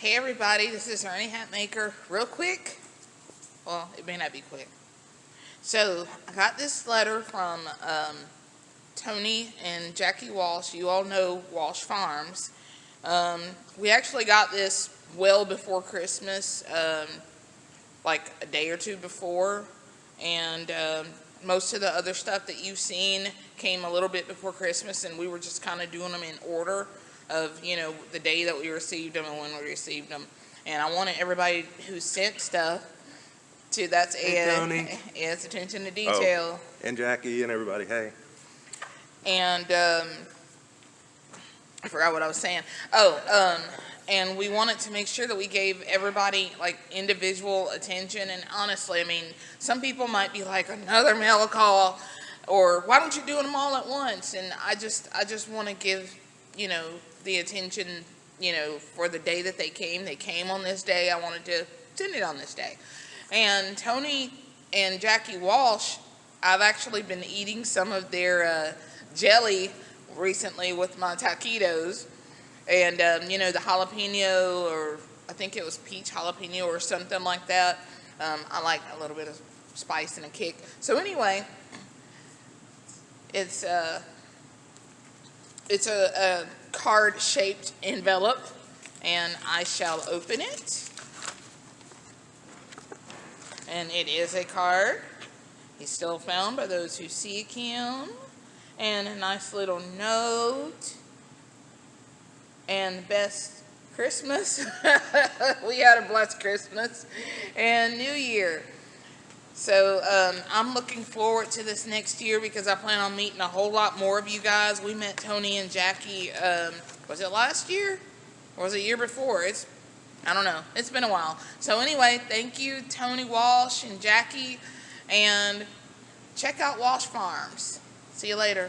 Hey everybody, this is Ernie Hatmaker. Real quick, well, it may not be quick. So, I got this letter from um, Tony and Jackie Walsh. You all know Walsh Farms. Um, we actually got this well before Christmas, um, like a day or two before, and um, most of the other stuff that you've seen came a little bit before Christmas, and we were just kind of doing them in order of, you know, the day that we received them and when we received them. And I wanted everybody who sent stuff to, that's Hey, Ed. Tony. Ed's attention to detail. Oh, And Jackie and everybody, hey. And, um, I forgot what I was saying. Oh, um, and we wanted to make sure that we gave everybody like individual attention. And honestly, I mean, some people might be like, another mail call, or why don't you do them all at once? And I just, I just want to give, you know, the attention, you know, for the day that they came. They came on this day. I wanted to send it on this day. And Tony and Jackie Walsh, I've actually been eating some of their uh, jelly recently with my taquitos. And, um, you know, the jalapeno, or I think it was peach jalapeno or something like that. Um, I like a little bit of spice and a kick. So anyway, it's, uh, it's a, a card-shaped envelope, and I shall open it. And it is a card. He's still found by those who seek him. And a nice little note. And best Christmas. we had a blessed Christmas and New Year. So um, I'm looking forward to this next year because I plan on meeting a whole lot more of you guys. We met Tony and Jackie, um, was it last year? Or was it year before? It's, I don't know. It's been a while. So anyway, thank you Tony Walsh and Jackie. And check out Walsh Farms. See you later.